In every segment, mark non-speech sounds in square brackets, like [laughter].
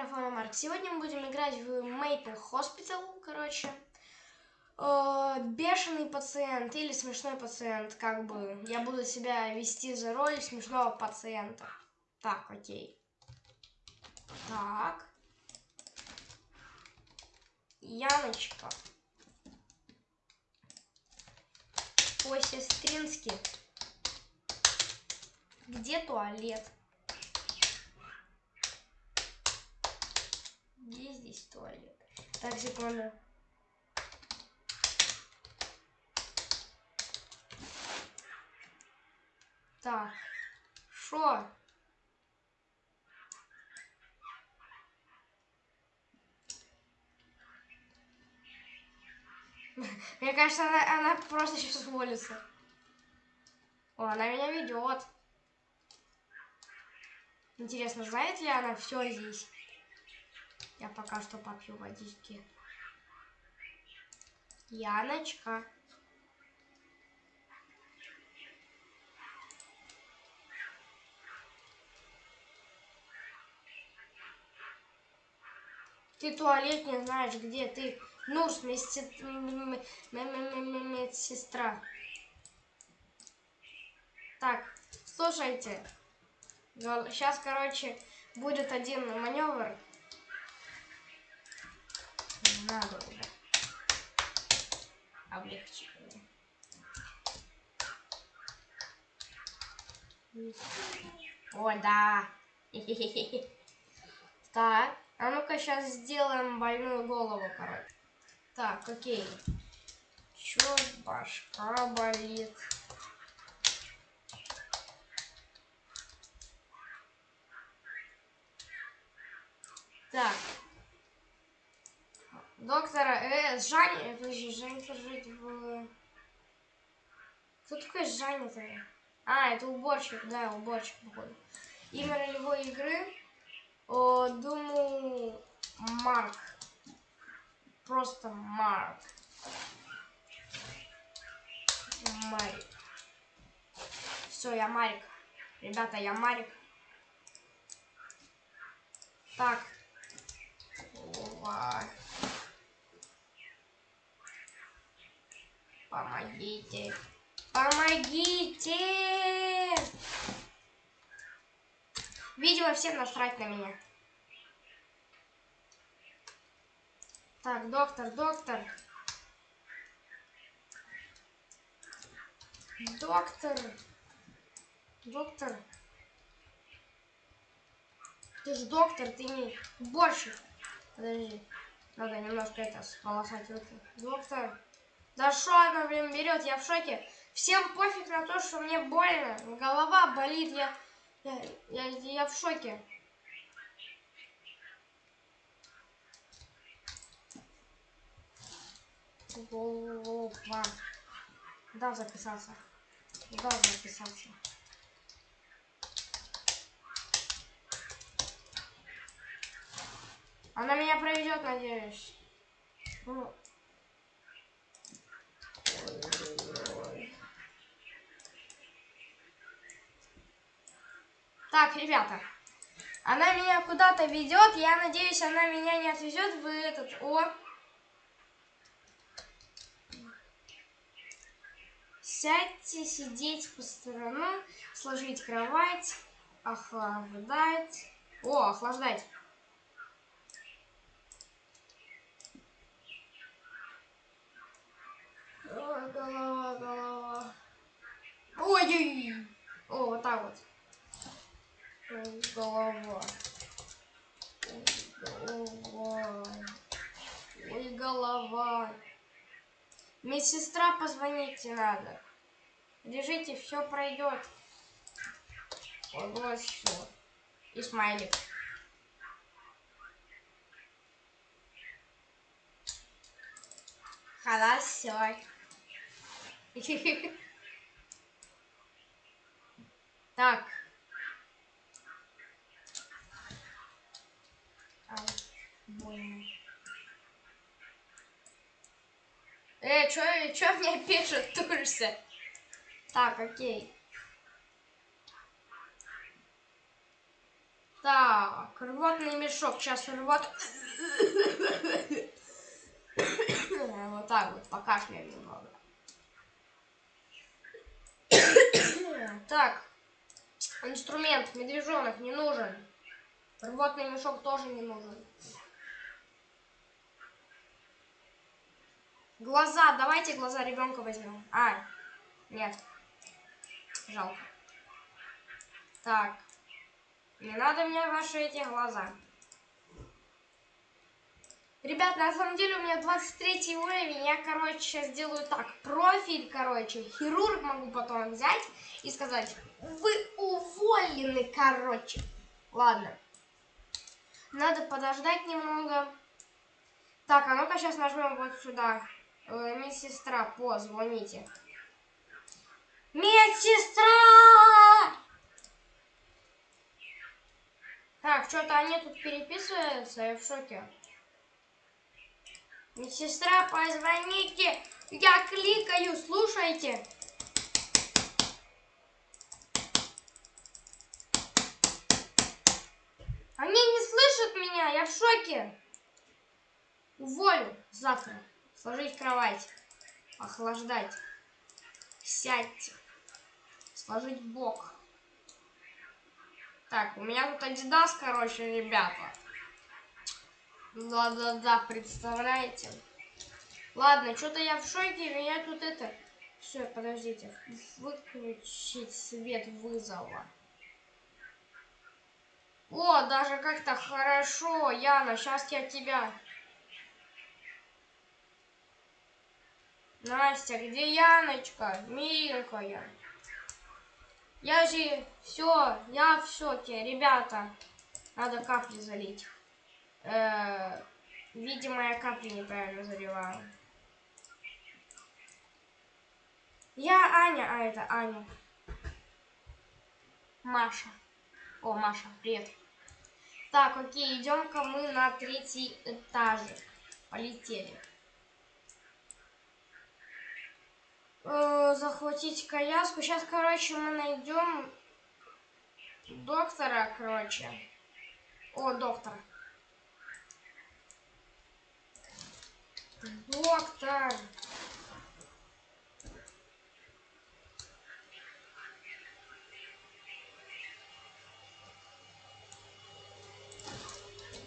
микрофона Марк. Сегодня мы будем играть в Maple Hospital, короче. Э, бешеный пациент или смешной пациент, как бы. Я буду себя вести за роль смешного пациента. Так, окей. Так. Яночка. По-сестрински. Где туалет? Где здесь туалет? Так, секунду. Так, шо? [laughs] Мне кажется, она, она просто сейчас уволится. О, она меня ведет. Интересно, знает ли она все здесь? Я пока что попью водички. Яночка. Ты туалет не знаешь, где ты. Нурс, медсестра. Так, слушайте. Сейчас, короче, будет один маневр. Надо уже. Облегчение. О, да. [laughs] Так, а ну-ка сейчас сделаем больную голову, короче. Так, окей. Чё башка болит? Так. Доктора, э, Жаня, подожди, Жаня жить в... Кто такой Жаня-то? А, это уборщик, да, уборщик, походу. Имя ролевой игры, о, думаю, Марк. Просто Марк. Марик. Все, я Марик. Ребята, я Марик. Так, Опа. Помогите. Помогите! Видимо, всем насрать на меня. Так, доктор, доктор. Доктор. Доктор. Ты же доктор, ты не уборщик. Подожди. Надо немножко это сполосать руки. Доктор. Да что она, блин, берет? Я в шоке. Всем пофиг на то, что мне больно. Голова болит. Я, я, я, я в шоке. Голова. Да, записался. Да, записался. Она меня проведет, надеюсь. Ну. Так, ребята. Она меня куда-то ведет. Я надеюсь, она меня не отвезет в этот... О! Сядьте, сидеть по сторонам, сложить кровать, охлаждать. О, охлаждать. голова, голова. Ой-ой! О, вот так вот. Ой, голова. Ой, голова. Ой, голова. Медсестра, позвоните надо. Лежите, все пройдет. Вот все. И смайлик. Хорошо. [laughs] Так. Ай, больно. Э, чё, чё мне пишет, тужься? Так, окей. Так, рвотный мешок. Сейчас рвот... [coughs] Вот так вот, покашляем немного. [coughs] Так, инструмент, медвежонок не нужен. Рвотный мешок тоже не нужен. Глаза, давайте глаза ребенка возьмем. А, нет. Жалко. Так. Не надо мне ваши эти глаза. Ребят, на самом деле у меня 23 уровень. Я, короче, сейчас сделаю так. Профиль, короче, хирург могу потом взять и сказать, вы уволены, короче. Ладно. Надо подождать немного. Так, а ну-ка сейчас нажмем вот сюда. Э, медсестра, позвоните. Медсестра! Так, что-то они тут переписываются, я в шоке. Медсестра, позвоните. Я кликаю, слушайте. Они не слышат меня, я в шоке. Уволю завтра. Сложить кровать. Охлаждать. Сядьте. Сложить бок. Так, у меня тут Адидас, короче, ребята. Да-да-да, представляете? Ладно, что-то я в шоке, меня тут это... Все, подождите. Выключить свет вызова. О, даже как-то хорошо, Яна, сейчас я тебя... Настя, где Яночка? Миленькая. Я же все, я все те, ребята. Надо капли залить. Э -э видимо, я капли неправильно заливаю. Я Аня, а это Аня. Маша. О, Маша, привет. Так, окей, идем-ка мы на третий этаж. Полетели. Э, захватить коляску. Сейчас, короче, мы найдем доктора, короче. О, доктор. Доктор.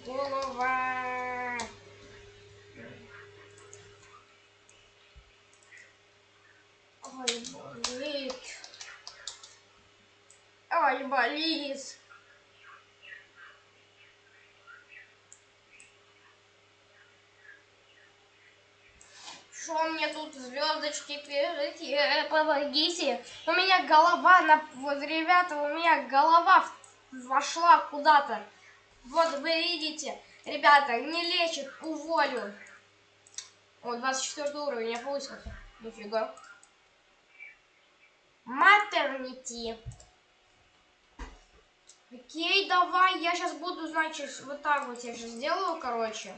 Голова. Ой, болит. Ой, болит. Что мне тут звездочки пишите? Помогите. У меня голова на... Вот, ребята, у меня голова вошла куда-то. Вот вы видите. Ребята, не лечит, уволю. О, 24 уровень, я повысился. Нифига. Матернити. Окей, давай, я сейчас буду, значит, вот так вот я сейчас сделаю, короче.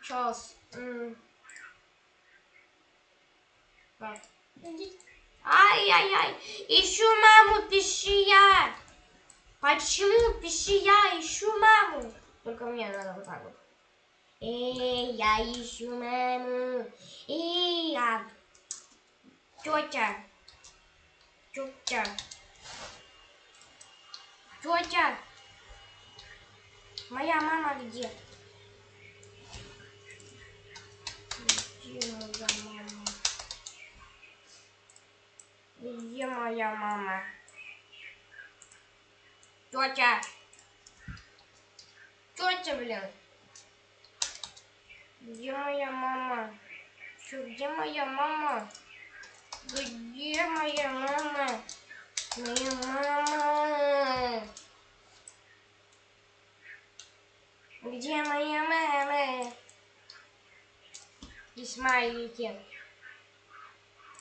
Сейчас. Так. Ай-яй-яй, ищу маму, пищи я. Почему пищи я ищу маму? Только мне надо вот так вот. Эй, я ищу маму. Эй, я. Тетя. Тетя. Тетя. Моя мама где? Где моя мама? Где моя мама? Тетя. Тетя, блин. Где моя мама? Где моя мама? Где моя мама? Моя мама. Где моя мама? И смайлики.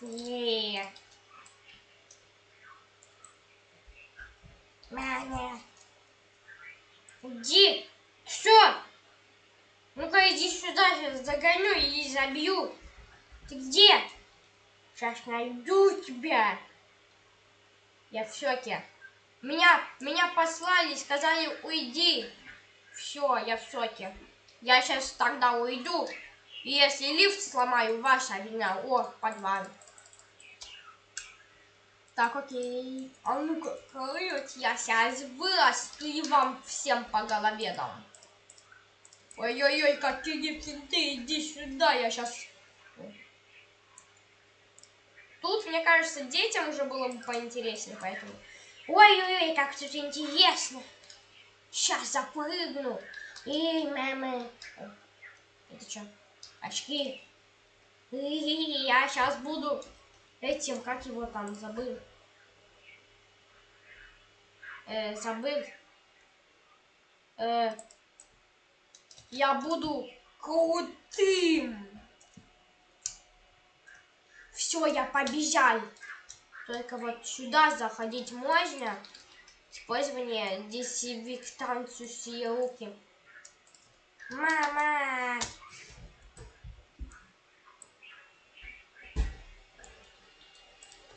Е. Мама. Иди. Все. Ну-ка иди сюда, сейчас загоню и забью. Ты где? Сейчас найду тебя. Я в шоке. Меня, меня послали, сказали, уйди. Все, я в соке. Я сейчас тогда уйду. И если лифт сломаю, ваша вина. О, подвал. Так, окей. А ну-ка, я сейчас вырасту и вам всем по голове дам. Ой-ой-ой, какие финты, иди сюда, я сейчас... Тут, мне кажется, детям уже было бы поинтереснее, поэтому... Ой-ой-ой, как тут интересно. Сейчас запрыгну. И, мама... Это что? Очки. И я сейчас буду этим, как его там, забыл. Э, забыл. Э, я буду крутым. Все, я побежал. Только вот сюда заходить можно. Использование дезинфектанции руки. Мама!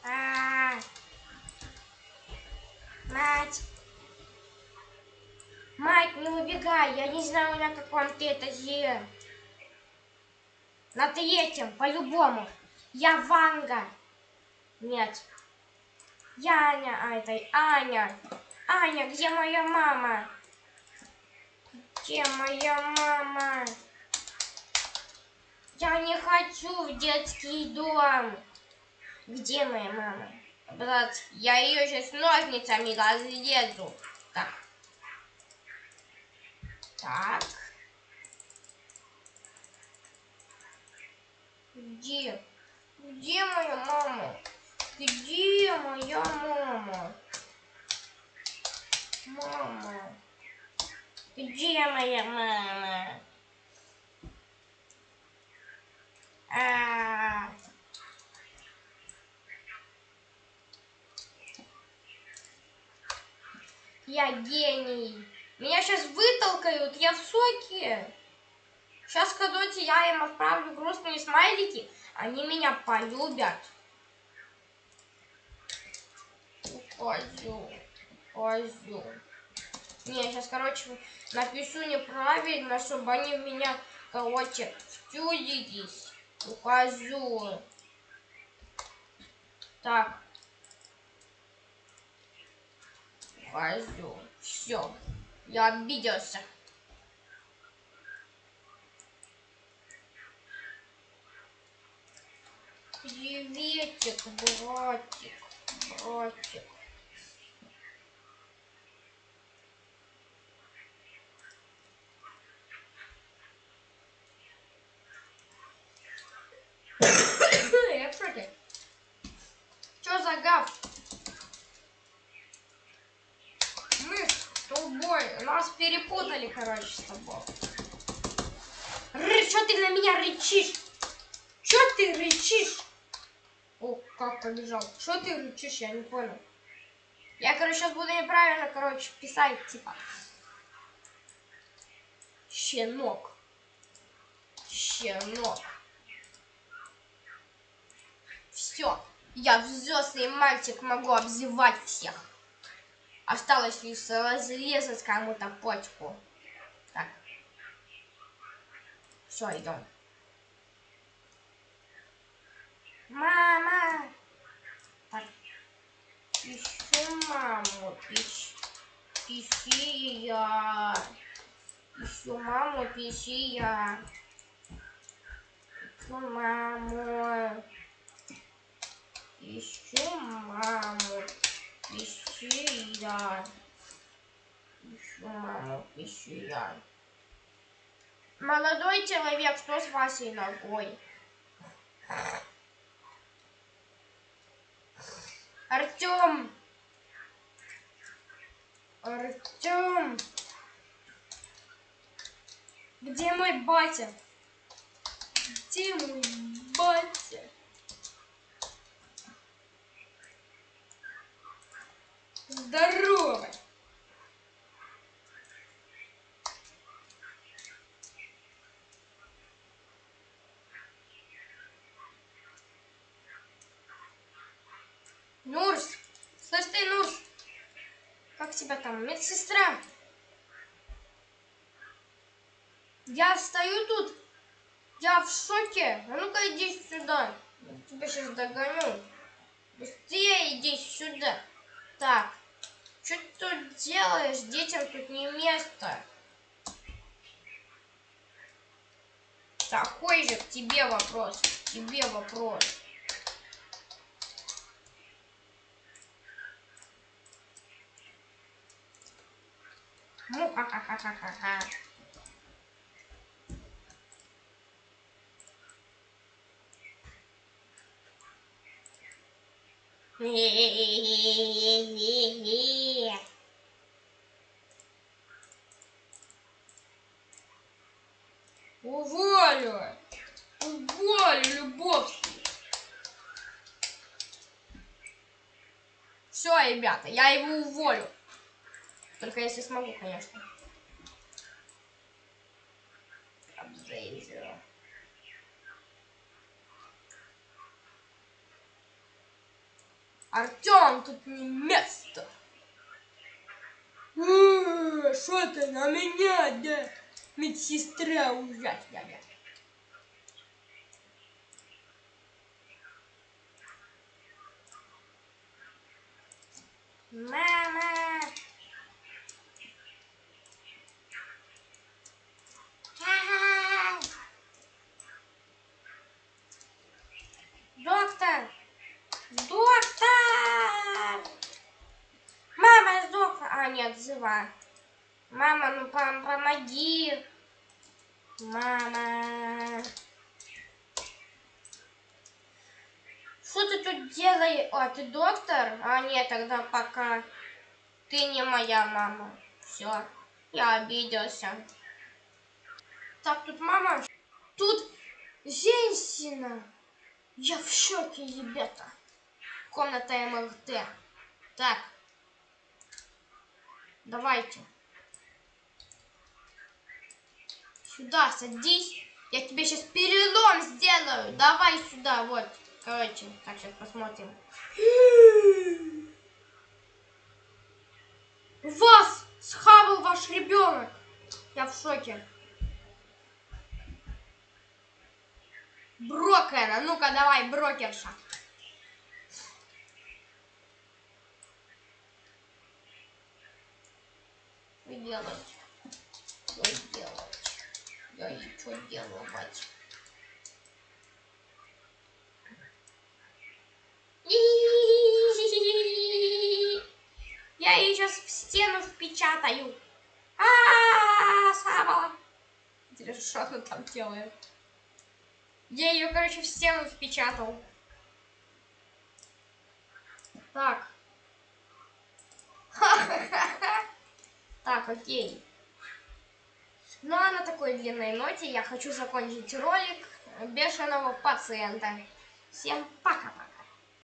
А -а -а. Мать! Майк, не убегай, я не знаю, на каком ты этаже. На третьем, по-любому. Я Ванга. Нет. Я Аня, а это Аня. Аня, где моя мама? Где моя мама? Я не хочу в детский дом. Где моя мама? Брат, я ее сейчас ножницами разрезу. Так. Так. Где? Где моя мама? Где моя мама? Мама. Где моя мама? А, -а, -а. Я гений. Меня сейчас вытолкают, я в соке. Сейчас, когда я им отправлю грустные смайлики, они меня полюбят. Козел, козел. Не, сейчас, короче, напишу неправильно, чтобы они меня, короче, втюдились. Козел. Так. Козел. Все. Я обиделся. Приветик, братик, братик. [coughs] Я. Что за гав? тобой. Нас перепутали, короче, с тобой. Ры, что ты на меня рычишь? Что ты рычишь? О, как побежал. Что ты рычишь, я не понял. Я, короче, сейчас буду неправильно, короче, писать, типа. Щенок. Щенок. Все. Я взрослый мальчик, могу обзывать всех. Осталось лишь разрезать кому-то почку. Так. Все, идем. Мама! Так. Ищу Ищ... Ищи я. Ищу маму, пищи я. Ищу маму. Ищу маму. Пищи я. Еще маму пищи я. Молодой человек, что с вашей ногой? Артем! Артем! Где мой батя? Где мой батя? Здорово! Нурс! Слышь ты, Нурс! Тебя там, медсестра? Я стою тут, я в шоке. А ну-ка иди сюда. Я тебя сейчас догоню. Быстрее иди сюда. Так, что ты тут делаешь? Детям тут не место. Такой же к тебе вопрос. К тебе вопрос. Ну, ха-ха-ха-ха-ха. Уволю! Уволю, Любовский! Все, ребята, я его уволю. Только если смогу, конечно. Обзейзер. Артем, тут не место. Что ты на меня, да? Медсестра ужасная. Мама! Ай! Доктор! Доктор! Мама сдохла. А, нет, жива. Мама, ну пом помоги. Мама. Что ты тут делаешь? А, ты доктор? А, нет, тогда пока. Ты не моя мама. Все, я обиделся. Так, тут мама. Тут женщина. Я в шоке, ребята. Комната МРТ. Так. Давайте. Сюда садись. Я тебе сейчас перелом сделаю. Давай сюда, вот. Короче, так, сейчас посмотрим. Вас схавал ваш ребенок. Я в шоке. Брокер, а ну-ка давай, брокерша. Что делать? Что делать? Я и что делать? Я ее сейчас в стену впечатаю. А, Сава. Интересно, что она там делает? Я ее, короче, в стену впечатал. Так. [laughs] Так, окей. Ну а на такой длинной ноте я хочу закончить ролик бешеного пациента. Всем пока-пока.